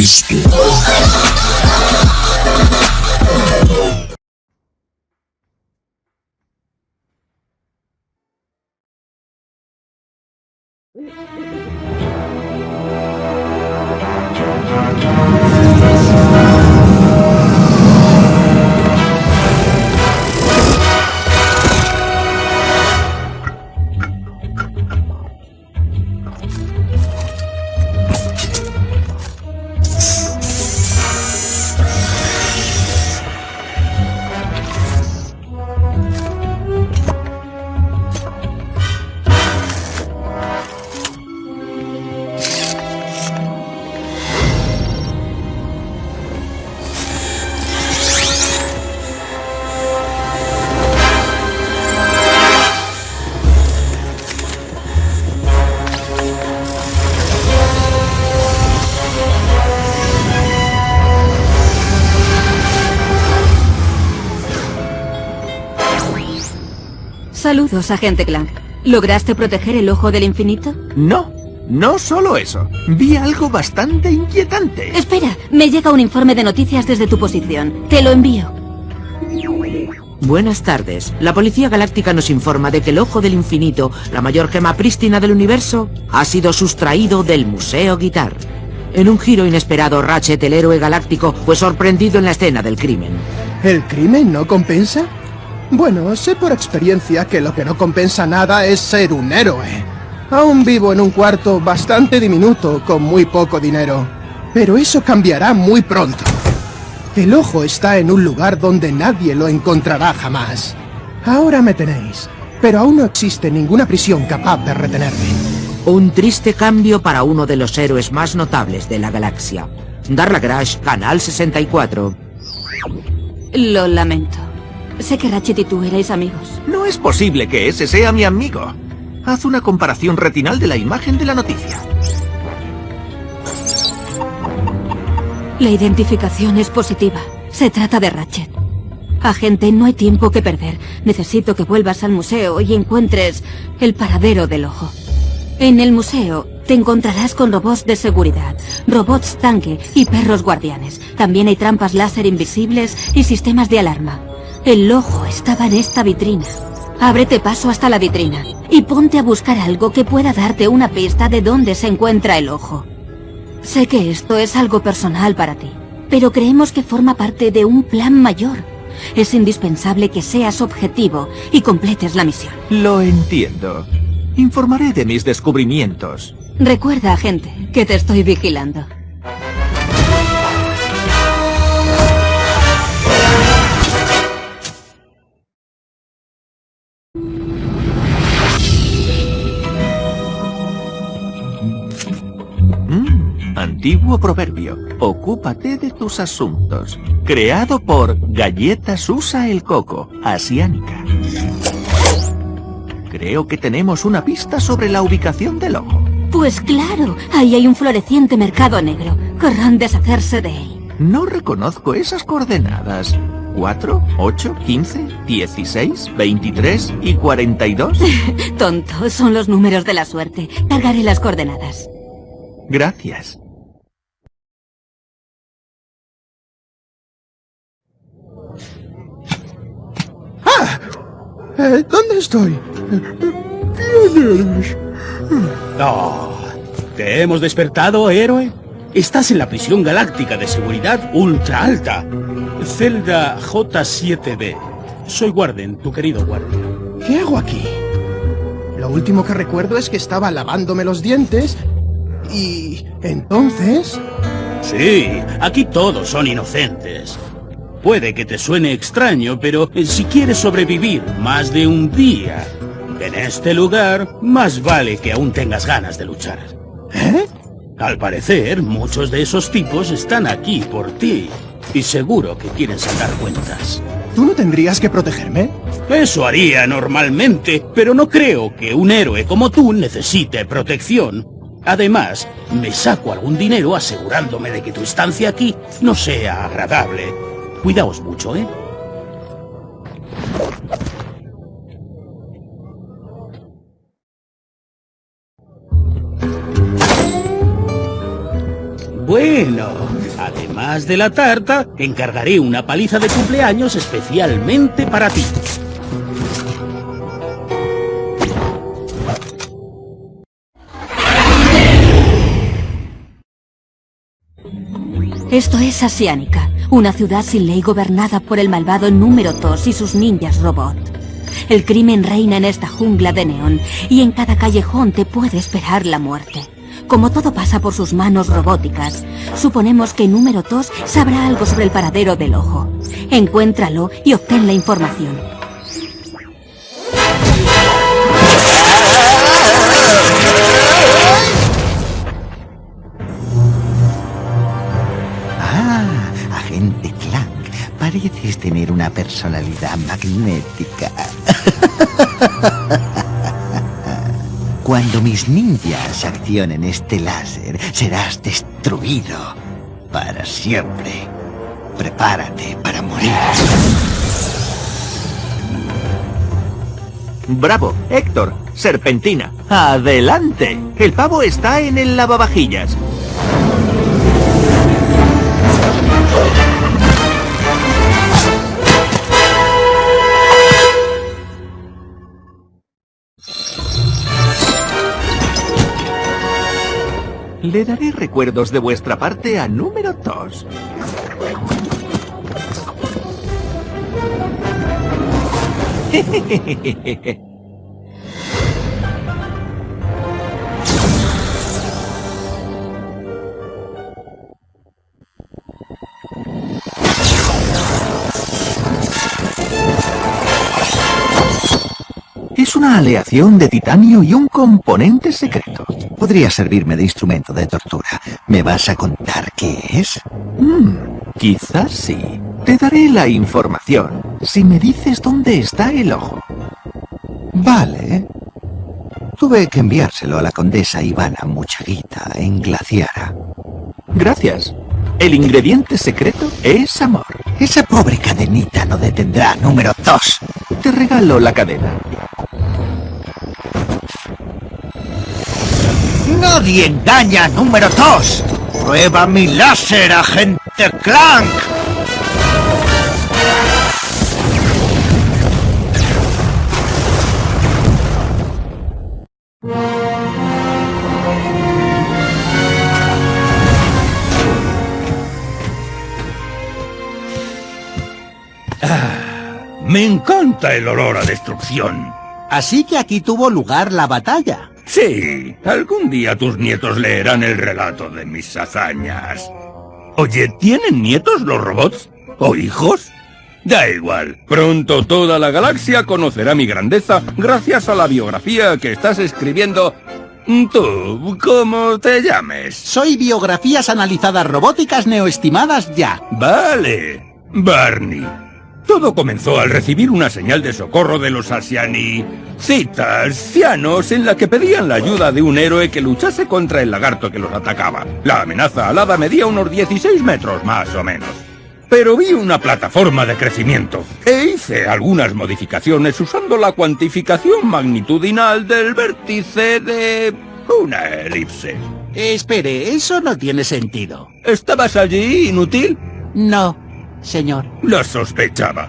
Cristo. Saludos, agente Clank. ¿Lograste proteger el ojo del infinito? No, no solo eso. Vi algo bastante inquietante. Espera, me llega un informe de noticias desde tu posición. Te lo envío. Buenas tardes. La Policía Galáctica nos informa de que el Ojo del Infinito, la mayor gema prístina del universo, ha sido sustraído del Museo Guitar. En un giro inesperado, Ratchet, el héroe galáctico, fue sorprendido en la escena del crimen. ¿El crimen no compensa? Bueno, sé por experiencia que lo que no compensa nada es ser un héroe. Aún vivo en un cuarto bastante diminuto, con muy poco dinero. Pero eso cambiará muy pronto. El ojo está en un lugar donde nadie lo encontrará jamás. Ahora me tenéis, pero aún no existe ninguna prisión capaz de retenerme. Un triste cambio para uno de los héroes más notables de la galaxia. Darla Crash, Canal 64. Lo lamento. Sé que Ratchet y tú erais amigos. No es posible que ese sea mi amigo. Haz una comparación retinal de la imagen de la noticia. La identificación es positiva. Se trata de Ratchet. Agente, no hay tiempo que perder. Necesito que vuelvas al museo y encuentres el paradero del ojo. En el museo te encontrarás con robots de seguridad, robots tanque y perros guardianes. También hay trampas láser invisibles y sistemas de alarma. El ojo estaba en esta vitrina. Ábrete paso hasta la vitrina y ponte a buscar algo que pueda darte una pista de dónde se encuentra el ojo. Sé que esto es algo personal para ti, pero creemos que forma parte de un plan mayor. Es indispensable que seas objetivo y completes la misión. Lo entiendo. Informaré de mis descubrimientos. Recuerda, agente, que te estoy vigilando. Antiguo proverbio. Ocúpate de tus asuntos. Creado por Galletas Usa el Coco, asiánica. Creo que tenemos una pista sobre la ubicación del ojo. Pues claro, ahí hay un floreciente mercado negro. Querrán deshacerse de él. No reconozco esas coordenadas. 4, 8, 15, 16, 23 y 42. Tonto, son los números de la suerte. Cargaré las coordenadas. Gracias. Eh, ¿Dónde estoy? ¿Quién eres? Oh, ¿Te hemos despertado, héroe? Estás en la prisión galáctica de seguridad ultra alta. Celda J7B. Soy Warden, tu querido Warden. ¿Qué hago aquí? Lo último que recuerdo es que estaba lavándome los dientes y... entonces... Sí, aquí todos son inocentes. Puede que te suene extraño, pero si quieres sobrevivir más de un día en este lugar, más vale que aún tengas ganas de luchar. ¿Eh? Al parecer, muchos de esos tipos están aquí por ti. Y seguro que quieren sacar cuentas. ¿Tú no tendrías que protegerme? Eso haría normalmente, pero no creo que un héroe como tú necesite protección. Además, me saco algún dinero asegurándome de que tu estancia aquí no sea agradable. Cuidaos mucho, ¿eh? Bueno, además de la tarta, encargaré una paliza de cumpleaños especialmente para ti. Esto es Asiánica, una ciudad sin ley gobernada por el malvado número 2 y sus ninjas robot. El crimen reina en esta jungla de neón y en cada callejón te puede esperar la muerte. Como todo pasa por sus manos robóticas, suponemos que número 2 sabrá algo sobre el paradero del ojo. Encuéntralo y obtén la información. Pareces tener una personalidad magnética. Cuando mis ninjas accionen este láser, serás destruido para siempre. Prepárate para morir. Bravo, Héctor, serpentina. Adelante. El pavo está en el lavavajillas. Le daré recuerdos de vuestra parte a número 2. una aleación de titanio y un componente secreto. Podría servirme de instrumento de tortura. ¿Me vas a contar qué es? Hmm, quizás sí. Te daré la información si me dices dónde está el ojo. Vale. Tuve que enviárselo a la condesa Ivana Muchaguita en Glaciara. Gracias. El ingrediente secreto es amor. Esa pobre cadenita no detendrá número dos. Te regalo la cadena. ¡Nadie engaña número dos! ¡Prueba mi láser, agente Clank! Me encanta el olor a destrucción. Así que aquí tuvo lugar la batalla. Sí, algún día tus nietos leerán el relato de mis hazañas. Oye, ¿tienen nietos los robots? ¿O hijos? Da igual, pronto toda la galaxia conocerá mi grandeza gracias a la biografía que estás escribiendo. Tú, ¿cómo te llames? Soy biografías analizadas robóticas neoestimadas ya. Vale, Barney. Todo comenzó al recibir una señal de socorro de los asiani... citas, cianos, en la que pedían la ayuda de un héroe que luchase contra el lagarto que los atacaba. La amenaza alada medía unos 16 metros, más o menos. Pero vi una plataforma de crecimiento e hice algunas modificaciones usando la cuantificación magnitudinal del vértice de una elipse. Espere, eso no tiene sentido. ¿Estabas allí, inútil? No, señor. Lo sospechaba.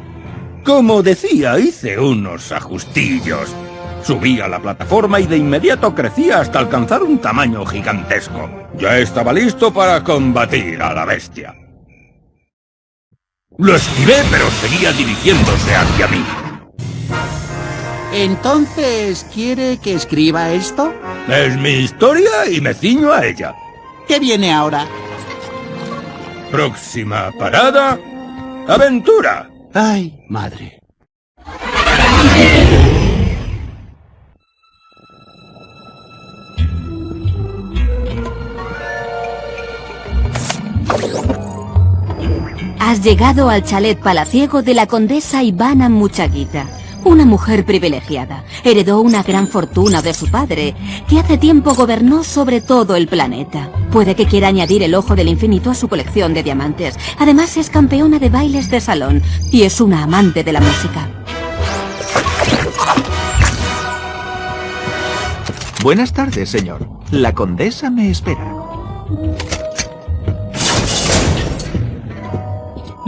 Como decía, hice unos ajustillos. Subí a la plataforma y de inmediato crecía hasta alcanzar un tamaño gigantesco. Ya estaba listo para combatir a la bestia. Lo esquivé, pero seguía dirigiéndose hacia mí. Entonces, ¿quiere que escriba esto? Es mi historia y me ciño a ella. ¿Qué viene ahora? Próxima parada... ¡Aventura! Ay, madre. Has llegado al chalet palaciego de la condesa Ivana Muchaguita. Una mujer privilegiada. Heredó una gran fortuna de su padre, que hace tiempo gobernó sobre todo el planeta. Puede que quiera añadir el ojo del infinito a su colección de diamantes. Además es campeona de bailes de salón y es una amante de la música. Buenas tardes, señor. La condesa me espera.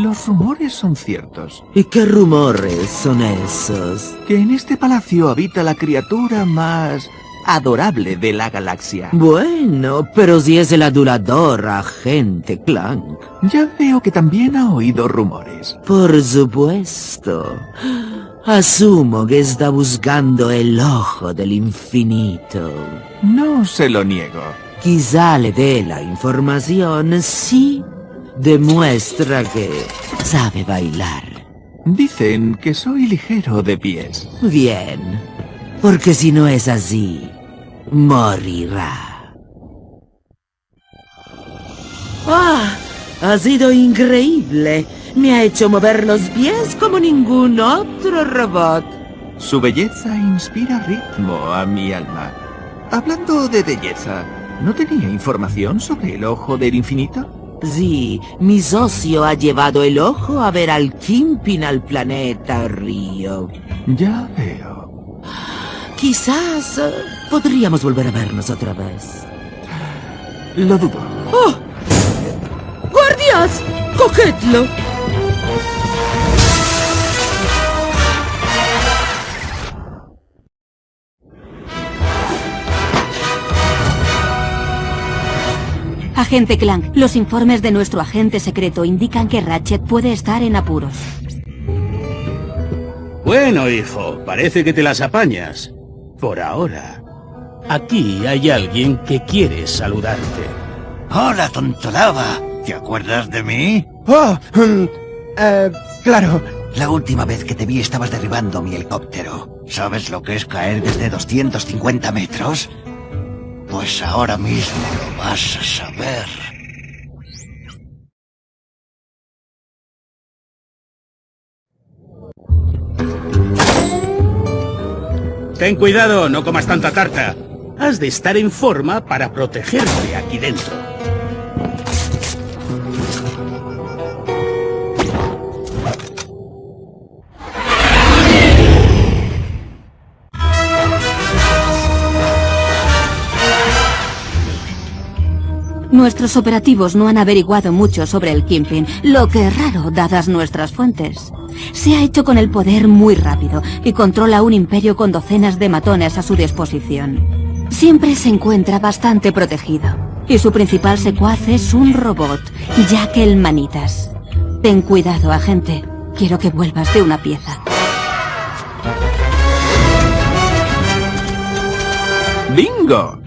Los rumores son ciertos. ¿Y qué rumores son esos? Que en este palacio habita la criatura más adorable de la galaxia. Bueno, pero si es el adulador agente Clank. Ya veo que también ha oído rumores. Por supuesto. Asumo que está buscando el ojo del infinito. No se lo niego. Quizá le dé la información si demuestra que sabe bailar. Dicen que soy ligero de pies. Bien, porque si no es así, morirá. ¡Ah! Ha sido increíble. Me ha hecho mover los pies como ningún otro robot. Su belleza inspira ritmo a mi alma. Hablando de belleza, ¿no tenía información sobre el ojo del infinito? Sí, mi socio ha llevado el ojo a ver al Kimpin al planeta Río. Ya veo. Quizás eh, podríamos volver a vernos otra vez. Lo dudo. ¡Oh! ¡Guardias! ¡Cogedlo! Agente Clank, los informes de nuestro agente secreto indican que Ratchet puede estar en apuros. Bueno, hijo, parece que te las apañas. Por ahora. Aquí hay alguien que quiere saludarte. Hola, tontolaba. ¿Te acuerdas de mí? Oh, mm, eh, claro. La última vez que te vi estabas derribando mi helicóptero. ¿Sabes lo que es caer desde 250 metros? Pues ahora mismo lo vas a saber. Ten cuidado, no comas tanta tarta. Has de estar en forma para protegerte aquí dentro. Nuestros operativos no han averiguado mucho sobre el Kimpin, lo que es raro dadas nuestras fuentes. Se ha hecho con el poder muy rápido y controla un imperio con docenas de matones a su disposición. Siempre se encuentra bastante protegido y su principal secuaz es un robot, Jack el Manitas. Ten cuidado, agente. Quiero que vuelvas de una pieza. ¡Bingo!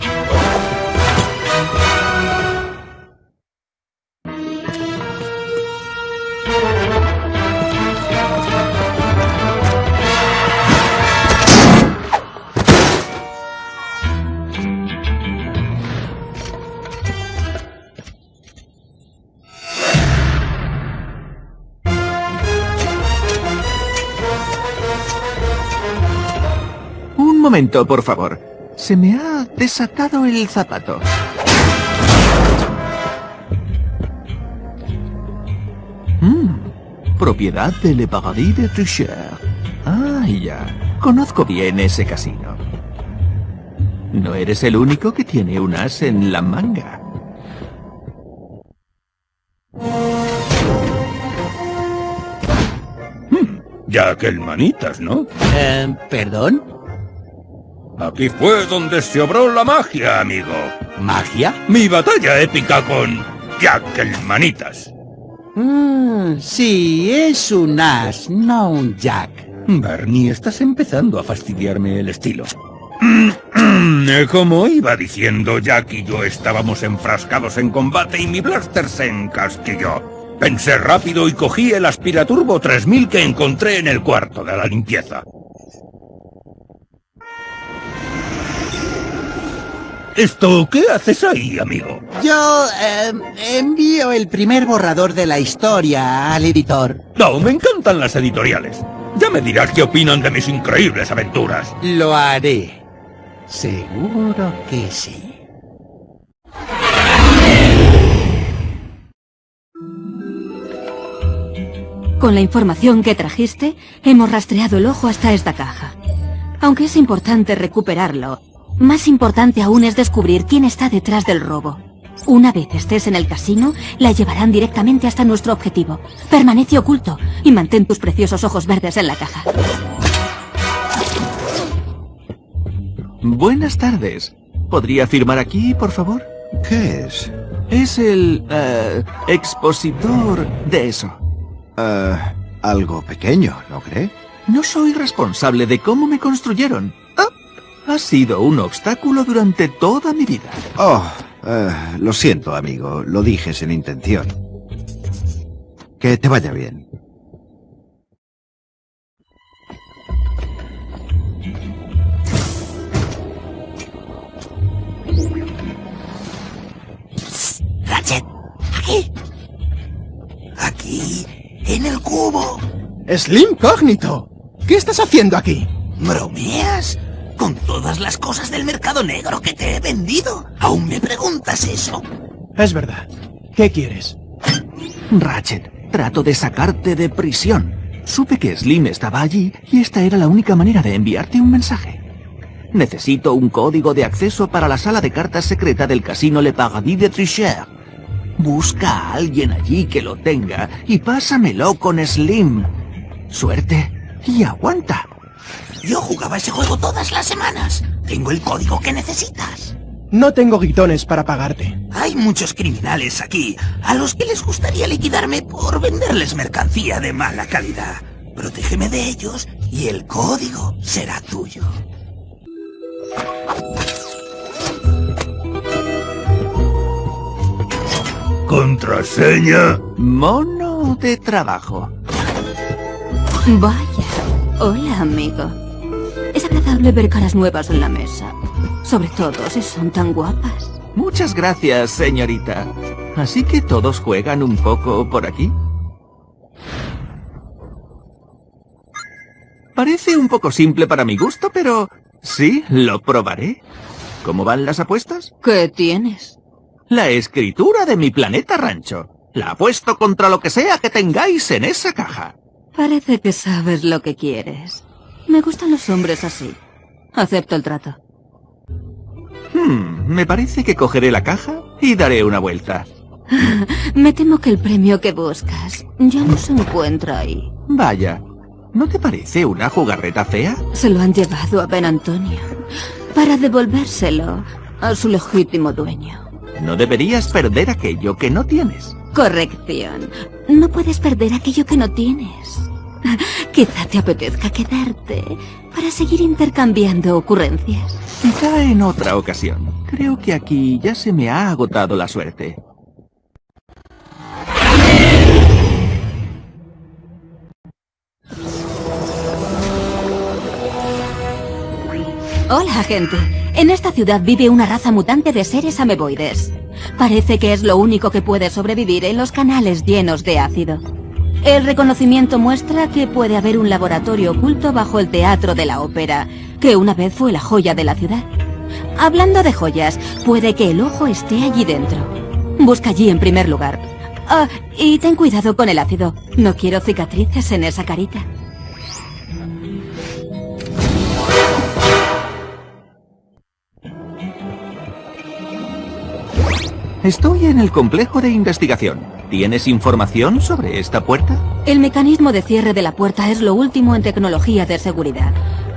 Momento, por favor. Se me ha desatado el zapato. Mm, propiedad de Le Paradis de Tricher. Ah, ya. Conozco bien ese casino. No eres el único que tiene un as en la manga. Ya que el manitas, ¿no? Eh, ¿Perdón? Aquí fue donde se obró la magia, amigo. ¿Magia? Mi batalla épica con Jack el manitas. Mm, sí, es un as, no un jack. Barney, estás empezando a fastidiarme el estilo. Como iba diciendo, Jack y yo estábamos enfrascados en combate y mi blaster se encasquilló. Pensé rápido y cogí el aspiraturbo 3000 que encontré en el cuarto de la limpieza. ¿Esto qué haces ahí, amigo? Yo eh, envío el primer borrador de la historia al editor. No, me encantan las editoriales. Ya me dirás qué opinan de mis increíbles aventuras. Lo haré. Seguro que sí. Con la información que trajiste, hemos rastreado el ojo hasta esta caja. Aunque es importante recuperarlo, más importante aún es descubrir quién está detrás del robo. Una vez estés en el casino, la llevarán directamente hasta nuestro objetivo. Permanece oculto y mantén tus preciosos ojos verdes en la caja. Buenas tardes. ¿Podría firmar aquí, por favor? ¿Qué es? Es el... eh, expositor de eso. Eh, algo pequeño, ¿no cree? No soy responsable de cómo me construyeron. Ah, ha sido un obstáculo durante toda mi vida. Oh, eh, lo siento, amigo. Lo dije sin intención. Que te vaya bien. Ratchet, aquí. Aquí, en el cubo. Slim Cógnito, ¿qué estás haciendo aquí? ¿Bromeas? Con todas las cosas del mercado negro que te he vendido, ¿aún me preguntas eso? Es verdad. ¿Qué quieres? Ratchet, trato de sacarte de prisión. Supe que Slim estaba allí y esta era la única manera de enviarte un mensaje. Necesito un código de acceso para la sala de cartas secreta del casino Le Paradis de Tricher. Busca a alguien allí que lo tenga y pásamelo con Slim. Suerte y aguanta. Yo jugaba ese juego todas las semanas. Tengo el código que necesitas. No tengo guitones para pagarte. Hay muchos criminales aquí a los que les gustaría liquidarme por venderles mercancía de mala calidad. Protégeme de ellos y el código será tuyo. ¿Contraseña? Mono de trabajo. Vaya. Hola, amigo. Es agradable ver caras nuevas en la mesa. Sobre todo si son tan guapas. Muchas gracias, señorita. Así que todos juegan un poco por aquí. Parece un poco simple para mi gusto, pero sí, lo probaré. ¿Cómo van las apuestas? ¿Qué tienes? La escritura de mi planeta rancho. La apuesto contra lo que sea que tengáis en esa caja. Parece que sabes lo que quieres. Me gustan los hombres así. Acepto el trato. Hmm, me parece que cogeré la caja y daré una vuelta. Me temo que el premio que buscas ya no se encuentra ahí. Vaya, ¿no te parece una jugarreta fea? Se lo han llevado a Ben Antonio para devolvérselo a su legítimo dueño. No deberías perder aquello que no tienes. Corrección. No puedes perder aquello que no tienes. Quizá te apetezca quedarte para seguir intercambiando ocurrencias. Quizá en otra ocasión. Creo que aquí ya se me ha agotado la suerte. Hola, gente. En esta ciudad vive una raza mutante de seres ameboides. Parece que es lo único que puede sobrevivir en los canales llenos de ácido. El reconocimiento muestra que puede haber un laboratorio oculto bajo el Teatro de la Ópera, que una vez fue la joya de la ciudad. Hablando de joyas, puede que el ojo esté allí dentro. Busca allí en primer lugar. Ah, y ten cuidado con el ácido. No quiero cicatrices en esa carita. Estoy en el complejo de investigación. ¿Tienes información sobre esta puerta? El mecanismo de cierre de la puerta es lo último en tecnología de seguridad.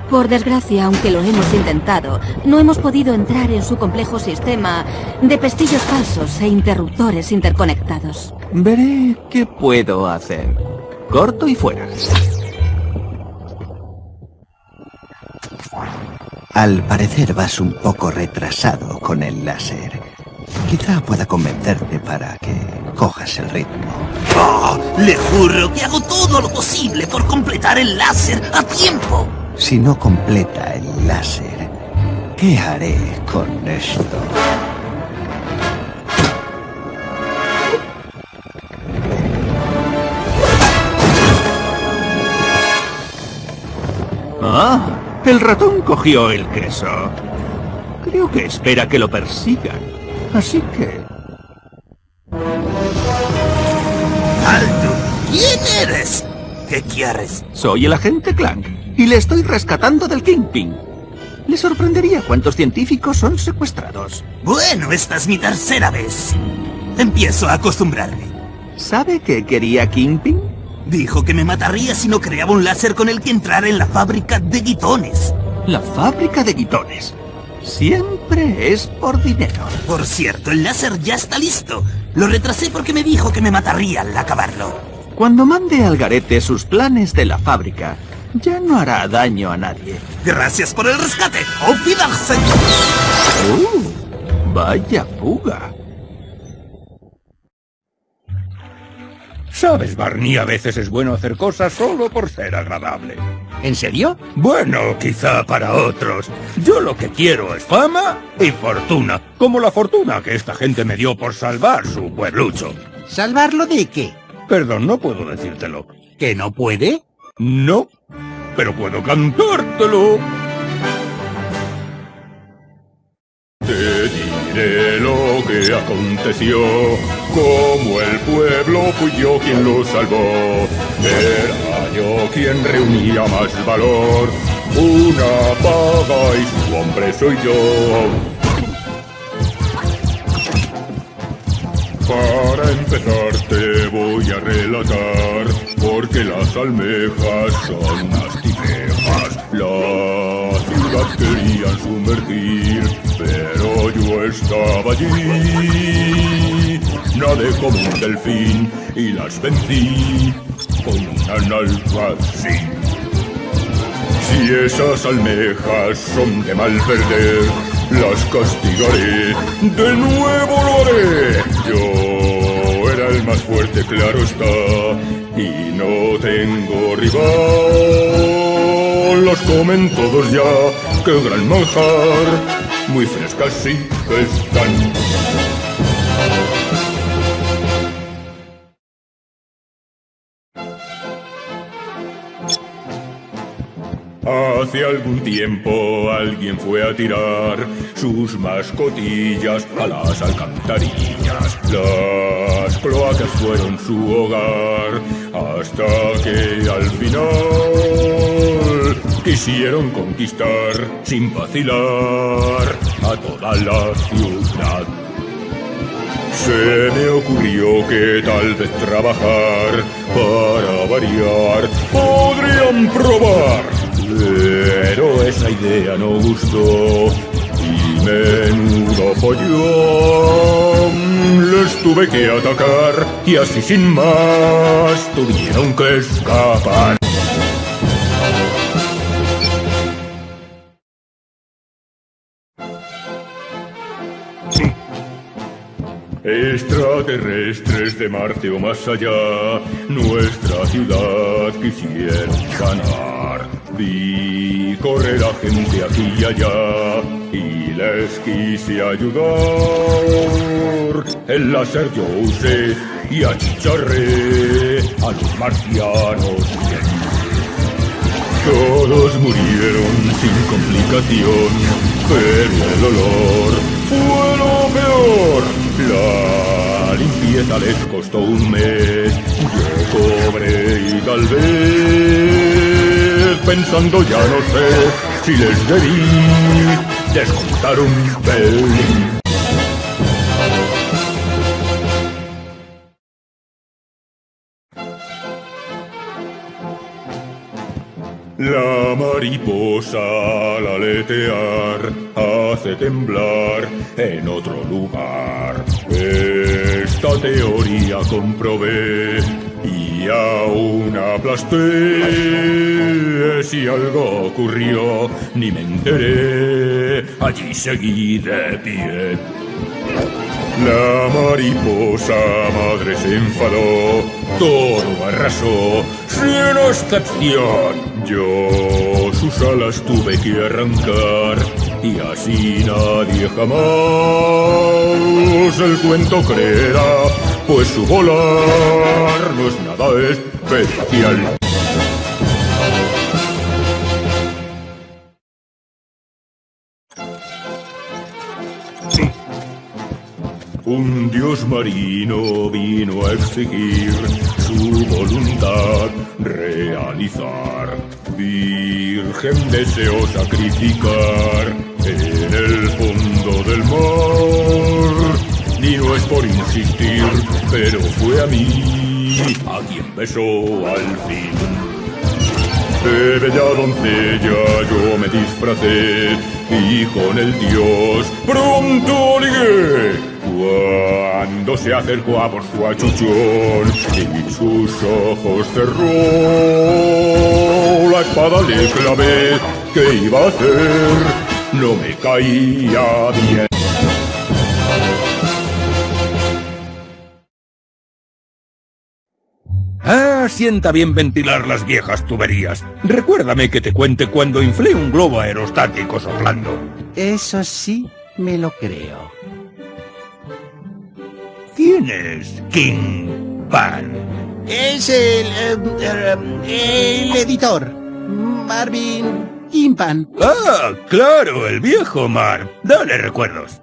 Por desgracia, aunque lo hemos intentado, no hemos podido entrar en su complejo sistema de pestillos falsos e interruptores interconectados. Veré qué puedo hacer. Corto y fuera. Al parecer vas un poco retrasado con el láser. Quizá pueda convencerte para que cojas el ritmo. ¡Oh! Le juro que hago todo lo posible por completar el láser a tiempo. Si no completa el láser, ¿qué haré con esto? Ah, el ratón cogió el queso. Creo que espera que lo persigan. Así que... ¡Alto! ¿Quién eres? ¿Qué quieres? Soy el agente Clank y le estoy rescatando del Kingpin. Le sorprendería cuántos científicos son secuestrados. Bueno, esta es mi tercera vez. Empiezo a acostumbrarme. ¿Sabe qué quería Kingpin? Dijo que me mataría si no creaba un láser con el que entrar en la fábrica de guitones. La fábrica de guitones. Siempre es por dinero. Por cierto, el láser ya está listo. Lo retrasé porque me dijo que me mataría al acabarlo. Cuando mande al garete sus planes de la fábrica, ya no hará daño a nadie. Gracias por el rescate. ¡Auf Wiedersehen! ¡Uh! Vaya fuga. Sabes, Barney, a veces es bueno hacer cosas solo por ser agradable. ¿En serio? Bueno, quizá para otros. Yo lo que quiero es fama y fortuna, como la fortuna que esta gente me dio por salvar su pueblucho. ¿Salvarlo de qué? Perdón, no puedo decírtelo. ¿Que no puede? No, pero puedo cantártelo. Aconteció, como el pueblo fui yo quien lo salvó. Era yo quien reunía más valor, una paga y su hombre soy yo. Para empezar te voy a relatar, porque las almejas son unas tipejas. La ciudad querían sumergir, pero yo estaba allí. Nadé como un delfín y las vencí con un alfacín. Si esas almejas son de mal perder, las castigaré, de nuevo lo haré. Yo era el más fuerte, claro está, y no tengo rival. Los comen todos ya, qué gran manjar, muy frescas sí que están. Hace algún tiempo alguien fue a tirar sus mascotillas a las alcantarillas. Las cloacas fueron su hogar hasta que al final quisieron conquistar sin vacilar a toda la ciudad. Se me ocurrió que tal vez trabajar para variar podrían probar. Pero esa idea no gustó menudo follón. Les tuve que atacar y así sin más tuvieron que escapar. Extraterrestres de Marte o más allá, nuestra ciudad quisieron ganar. Vi correr a gente aquí y allá y les quise ayudar. El láser yo usé y achicharré a los marcianos. Todos murieron sin complicación, pero el olor fue lo peor. La limpieza les costó un mes, yo cobré y tal vez, pensando ya no sé si les debí descontar un pelín. La mariposa al aletear hace temblar en otro lugar. Esta teoría comprobé y aún aplasté. Si algo ocurrió, ni me enteré. Allí seguí de pie. La mariposa madre se enfadó, todo arrasó, sin excepción. Yo sus alas tuve que arrancar y así nadie jamás el cuento creerá, pues su volar no es nada especial. Un dios marino vino a exigir su voluntad realizar. Virgen deseó sacrificar en el fondo del mar. Ni no es por insistir, pero fue a mí a quien besó al fin. De bella doncella yo me disfracé y con el dios pronto ligué. Cuando se acercó a por su achuchón y sus ojos cerró, la espada le clavé. ¿Qué iba a hacer? No me caía bien. Ah, sienta bien ventilar las viejas tuberías. Recuérdame que te cuente cuando inflé un globo aerostático soplando. Eso sí, me lo creo. ¿Quién es King Pan? Es el... eh, el editor. Marvin Impan. Ah, claro, el viejo Mar. Dale recuerdos.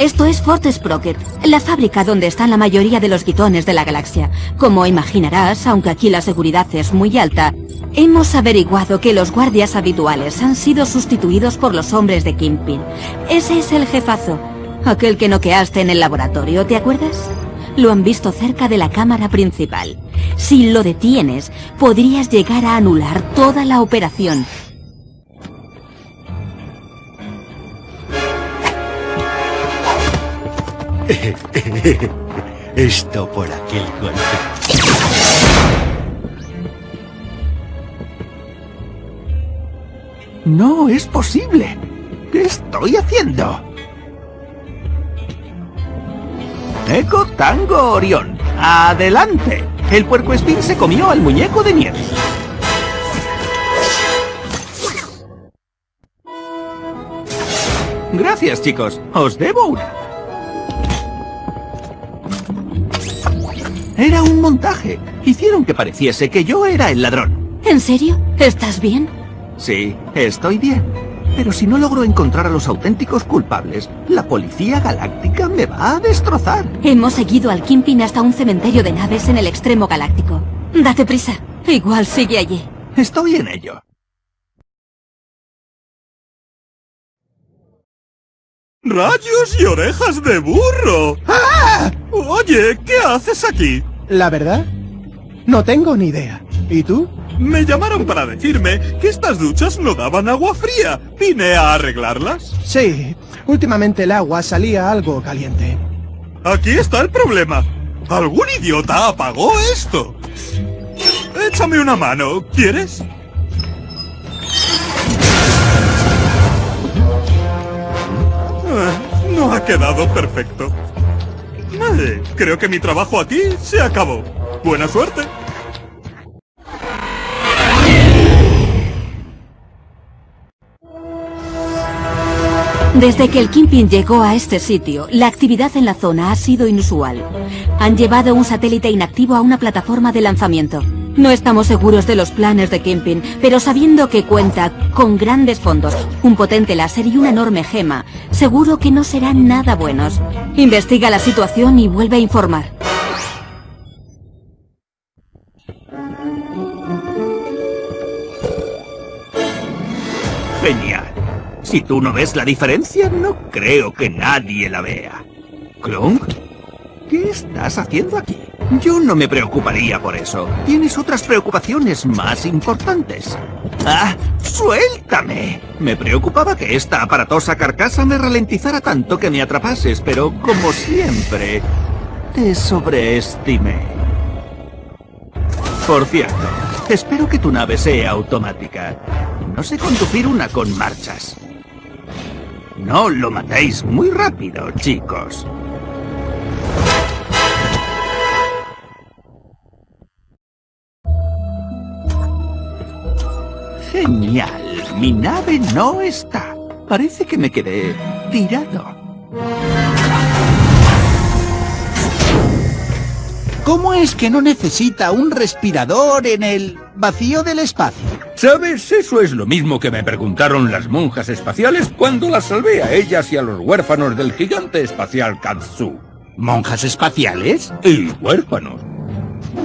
Esto es Fort Sprocket, la fábrica donde están la mayoría de los guitones de la galaxia. Como imaginarás, aunque aquí la seguridad es muy alta, hemos averiguado que los guardias habituales han sido sustituidos por los hombres de Kingpin. Ese es el jefazo, aquel que noqueaste en el laboratorio, ¿te acuerdas? Lo han visto cerca de la cámara principal. Si lo detienes, podrías llegar a anular toda la operación. Esto por aquel golpe. No es posible. ¿Qué estoy haciendo? Eco Tango Orión. ¡Adelante! El puercoespín se comió al muñeco de nieve. Gracias, chicos. Os debo una. Era un montaje. Hicieron que pareciese que yo era el ladrón. ¿En serio? ¿Estás bien? Sí, estoy bien. Pero si no logro encontrar a los auténticos culpables, la policía galáctica me va a destrozar. Hemos seguido al Kingpin hasta un cementerio de naves en el extremo galáctico. Date prisa. Igual sigue allí. Estoy en ello. ¡Rayos y orejas de burro! Oye, ¿qué haces aquí? La verdad, no tengo ni idea. ¿Y tú? Me llamaron para decirme que estas duchas no daban agua fría. Vine a arreglarlas. Sí, últimamente el agua salía algo caliente. Aquí está el problema. Algún idiota apagó esto. Échame una mano, ¿quieres? Ah, No ha quedado perfecto. Creo que mi trabajo aquí se acabó. Buena suerte. Desde que el Kingpin llegó a este sitio, la actividad en la zona ha sido inusual. Han llevado un satélite inactivo a una plataforma de lanzamiento. No estamos seguros de los planes de Kingpin, pero sabiendo que cuenta con grandes fondos, un potente láser y una enorme gema, seguro que no serán nada buenos. Investiga la situación y vuelve a informar. Genial. Si tú no ves la diferencia, no creo que nadie la vea. ¿Clunk? ¿Qué estás haciendo aquí? Yo no me preocuparía por eso. Tienes otras preocupaciones más importantes. ¡Ah! ¡Suéltame! Me preocupaba que esta aparatosa carcasa me ralentizara tanto que me atrapases, pero como siempre, te sobreestimé. Por cierto, espero que tu nave sea automática. No sé conducir una con marchas. No lo matéis muy rápido, chicos. Genial. Mi nave no está. Parece que me quedé tirado. ¿Cómo es que no necesita un respirador en el vacío del espacio? ¿Sabes? Eso es lo mismo que me preguntaron las monjas espaciales cuando las salvé a ellas y a los huérfanos del gigante espacial Katsu. ¿Monjas espaciales? Y huérfanos.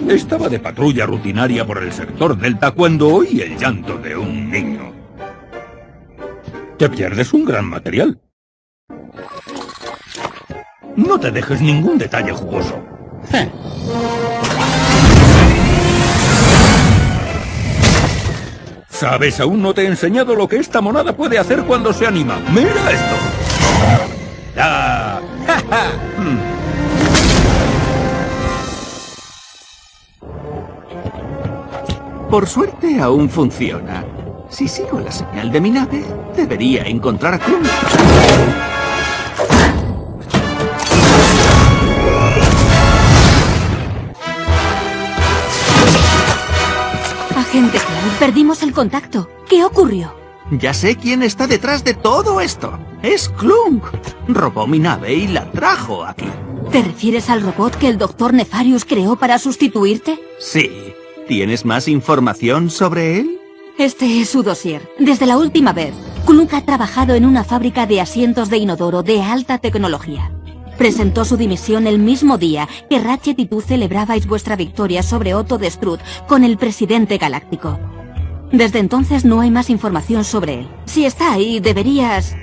Estaba de patrulla rutinaria por el sector Delta cuando oí el llanto de un niño. Te pierdes un gran material. No te dejes ningún detalle jugoso. Eh. ¿Sabes? Aún no te he enseñado lo que esta monada puede hacer cuando se anima. ¡Mira esto! ¡Ah! ¡Ja, ja! Por suerte aún funciona. Si sigo la señal de mi nave, debería encontrar a Clunk. Agente Cloud, perdimos el contacto. ¿Qué ocurrió? Ya sé quién está detrás de todo esto. Es Clunk. Robó mi nave y la trajo aquí. ¿Te refieres al robot que el Dr. Nefarius creó para sustituirte? Sí. ¿Tienes más información sobre él? Este es su dossier. Desde la última vez, Clunk ha trabajado en una fábrica de asientos de inodoro de alta tecnología. Presentó su dimisión el mismo día que Ratchet y tú celebrabais vuestra victoria sobre Otto de Strut con el presidente galáctico. Desde entonces no hay más información sobre él. Si está ahí, deberías...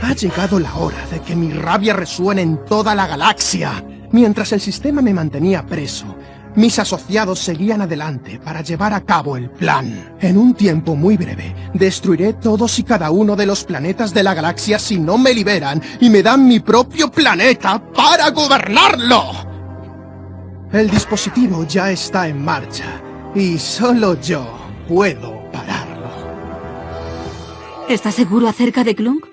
Ha llegado la hora de que mi rabia resuene en toda la galaxia. Mientras el sistema me mantenía preso, mis asociados seguían adelante para llevar a cabo el plan. En un tiempo muy breve, destruiré todos y cada uno de los planetas de la galaxia si no me liberan y me dan mi propio planeta para gobernarlo. El dispositivo ya está en marcha y solo yo puedo pararlo. ¿Estás seguro acerca de Clunk?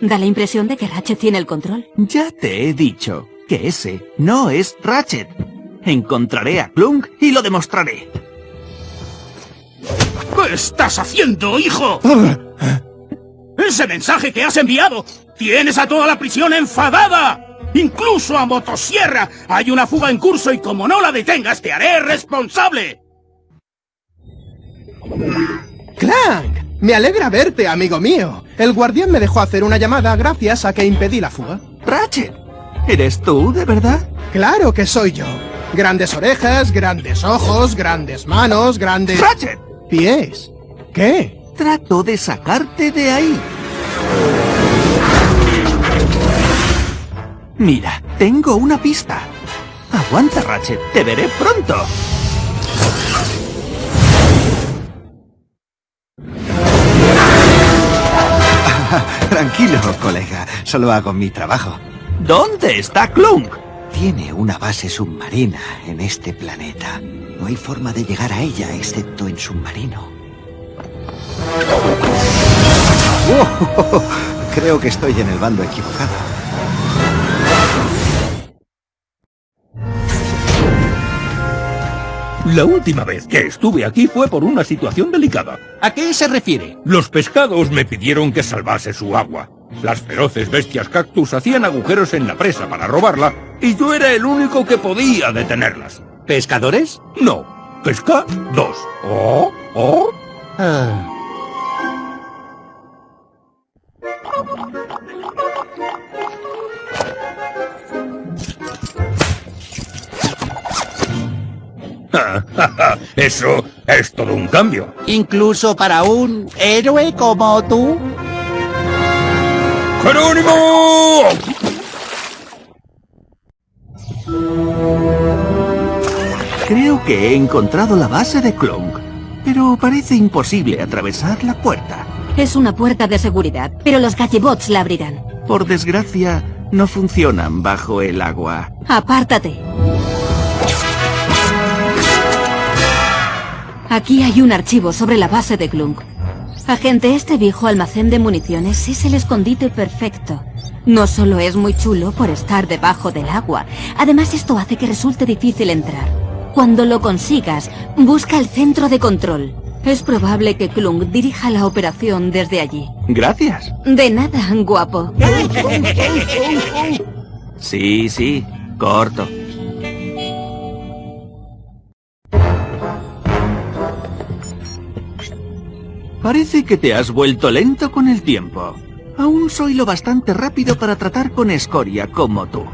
Da la impresión de que Ratchet tiene el control. Ya te he dicho que ese no es Ratchet. Encontraré a Clunk y lo demostraré. ¿Qué estás haciendo, hijo? ¡Ese mensaje que has enviado! ¡Tienes a toda la prisión enfadada! ¡Incluso a Motosierra! Hay una fuga en curso y como no la detengas, te haré responsable. ¡Clank! Me alegra verte, amigo mío. El guardián me dejó hacer una llamada gracias a que impedí la fuga. Ratchet, ¿eres tú, de verdad? Claro que soy yo. Grandes orejas, grandes ojos, grandes manos, grandes... ¡Ratchet! ¿Pies? ¿Qué? Trato de sacarte de ahí. Mira, tengo una pista. Aguanta, Ratchet. Te veré pronto. Tranquilo, colega. Solo hago mi trabajo. ¿Dónde está Clunk? Tiene una base submarina en este planeta. No hay forma de llegar a ella excepto en submarino. Oh, creo que estoy en el bando equivocado. La última vez que estuve aquí fue por una situación delicada. ¿A qué se refiere? Los pescados me pidieron que salvase su agua. Las feroces bestias cactus hacían agujeros en la presa para robarla y yo era el único que podía detenerlas. ¿Pescadores? No, pesca dos. Oh, oh. Ah. Eso es todo un cambio. Incluso para un héroe como tú. ¡Jerónimo! Creo que he encontrado la base de Clunk, pero parece imposible atravesar la puerta. Es una puerta de seguridad, pero los gallebots la abrirán. Por desgracia, no funcionan bajo el agua. Apártate. Aquí hay un archivo sobre la base de Clunk. Agente, este viejo almacén de municiones es el escondite perfecto. No solo es muy chulo por estar debajo del agua, además esto hace que resulte difícil entrar. Cuando lo consigas, busca el centro de control. Es probable que Klunk dirija la operación desde allí. Gracias. De nada, guapo. Sí, sí, corto. Parece que te has vuelto lento con el tiempo. Aún soy lo bastante rápido para tratar con escoria como tú.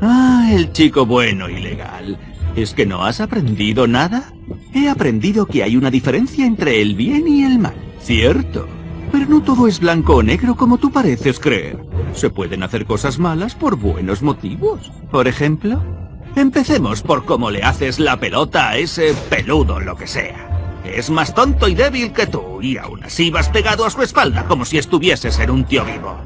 Ah, el chico bueno y legal. ¿Es que no has aprendido nada? He aprendido que hay una diferencia entre el bien y el mal. Cierto. Pero no todo es blanco o negro como tú pareces creer. Se pueden hacer cosas malas por buenos motivos. Por ejemplo, empecemos por cómo le haces la pelota a ese peludo lo que sea. Es más tonto y débil que tú, y aún así vas pegado a su espalda como si estuvieses en un tío vivo.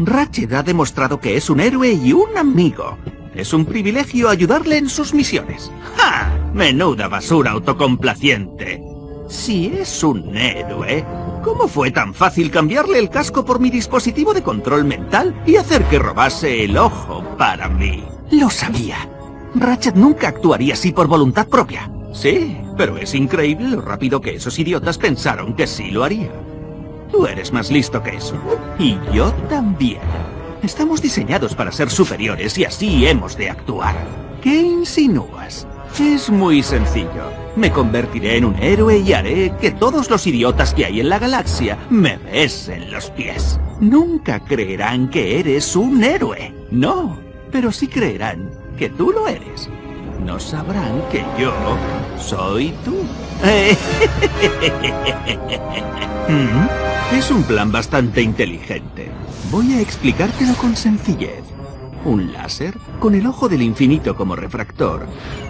Ratchet ha demostrado que es un héroe y un amigo. Es un privilegio ayudarle en sus misiones. ¡Ja! Menuda basura autocomplaciente. Si es un héroe, ¿cómo fue tan fácil cambiarle el casco por mi dispositivo de control mental y hacer que robase el ojo para mí? Lo sabía. Ratchet nunca actuaría así por voluntad propia. Sí, pero es increíble lo rápido que esos idiotas pensaron que sí lo haría. Tú eres más listo que eso. Y yo también. Estamos diseñados para ser superiores y así hemos de actuar. ¿Qué insinúas? Es muy sencillo. Me convertiré en un héroe y haré que todos los idiotas que hay en la galaxia me besen los pies. Nunca creerán que eres un héroe. No, pero sí creerán que tú lo eres no sabrán que yo soy tú. Mm, es un plan bastante inteligente. Voy a explicártelo con sencillez. Un láser, con el ojo del infinito como refractor,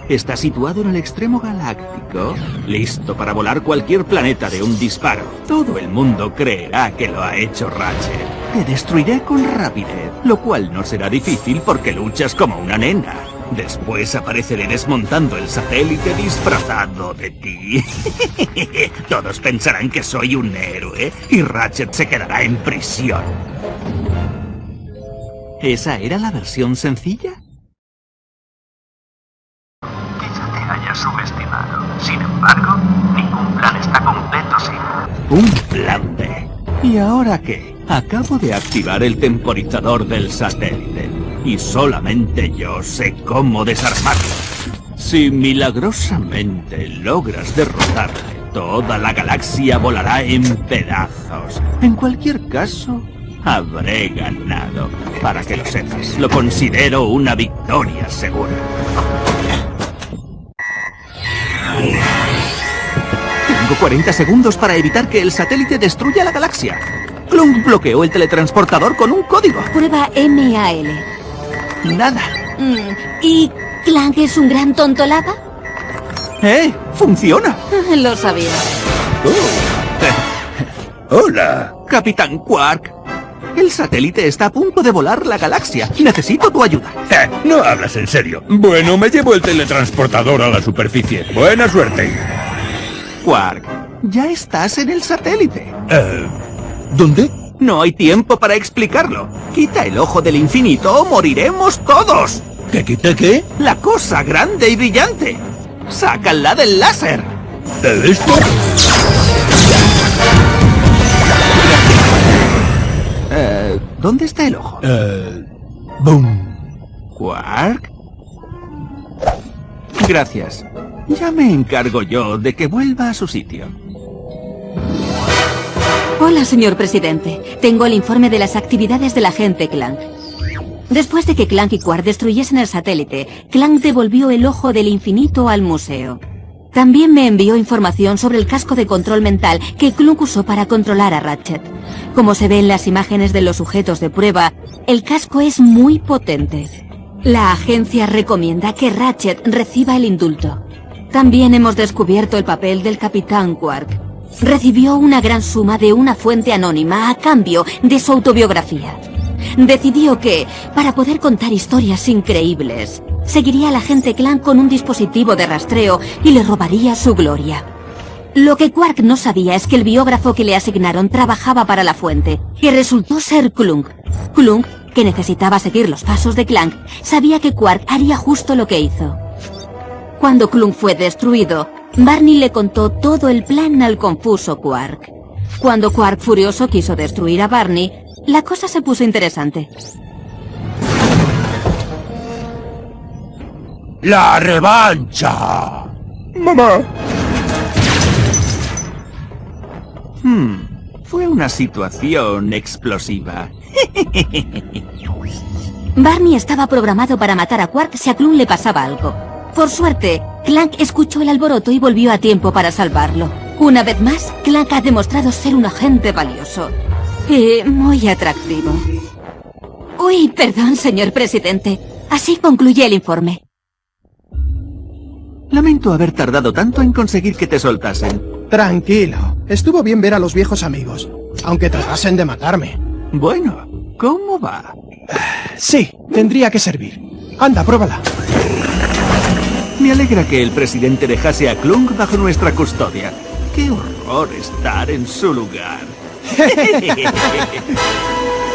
está situado en el extremo galáctico, listo para volar cualquier planeta de un disparo. Todo el mundo creerá que lo ha hecho Ratchet. Te destruiré con rapidez, lo cual no será difícil porque luchas como una nena. Después apareceré desmontando el satélite disfrazado de ti. Todos pensarán que soy un héroe y Ratchet se quedará en prisión. ¿Esa era la versión sencilla? Quizá te haya subestimado. Sin embargo, ningún plan está completo sin... Un plan B. ¿Y ahora qué? Acabo de activar el temporizador del satélite y solamente yo sé cómo desarmarlo. Si milagrosamente logras derrotarle, toda la galaxia volará en pedazos. En cualquier caso, habré ganado. Para que lo sepas, lo considero una victoria segura. Tengo 40 segundos para evitar que el satélite destruya la galaxia. Clunk bloqueó el teletransportador con un código. Prueba MAL. Nada. Mm, ¿Y Clank es un gran tontolada? ¡Eh! ¡Funciona! Lo sabía. Oh. ¡Hola! Capitán Quark. El satélite está a punto de volar la galaxia. Necesito tu ayuda. Eh, no hablas en serio. Bueno, me llevo el teletransportador a la superficie. Buena suerte. Quark, ya estás en el satélite. Eh, ¿Dónde? No hay tiempo para explicarlo. Quita el ojo del infinito o moriremos todos. ¿Qué quita qué? La cosa grande y brillante. Sácala del láser. ¿De esto? Eh, ¿Dónde está el ojo? Eh... ¡Boom! ¿Quark? Gracias. Ya me encargo yo de que vuelva a su sitio. Hola, señor presidente. Tengo el informe de las actividades del agente Clank. Después de que Clank y Quark destruyesen el satélite, Clank devolvió el ojo del infinito al museo. También me envió información sobre el casco de control mental que Clunk usó para controlar a Ratchet. Como se ve en las imágenes de los sujetos de prueba, el casco es muy potente. La agencia recomienda que Ratchet reciba el indulto. También hemos descubierto el papel del Capitán Quark. Recibió una gran suma de una fuente anónima a cambio de su autobiografía. Decidió que, para poder contar historias increíbles, seguiría al agente Clank con un dispositivo de rastreo y le robaría su gloria. Lo que Quark no sabía es que el biógrafo que le asignaron trabajaba para la fuente, que resultó ser Clunk. Clunk, que necesitaba seguir los pasos de Clank, sabía que Quark haría justo lo que hizo. Cuando Clunk fue destruido, Barney le contó todo el plan al confuso Quark. Cuando Quark furioso quiso destruir a Barney, la cosa se puso interesante. ¡La revancha! ¡Mamá! Hmm, Fue una situación explosiva. Barney estaba programado para matar a Quark si a Clun le pasaba algo. Por suerte, Clank escuchó el alboroto y volvió a tiempo para salvarlo. Una vez más, Clank ha demostrado ser un agente valioso. Y muy atractivo. Uy, perdón, señor presidente. Así concluye el informe. Lamento haber tardado tanto en conseguir que te soltasen. Tranquilo. Estuvo bien ver a los viejos amigos. Aunque tratasen de matarme. Bueno, ¿cómo va? Sí, tendría que servir. Anda, pruébala. Me alegra que el presidente dejase a Klung bajo nuestra custodia. ¡Qué horror estar en su lugar!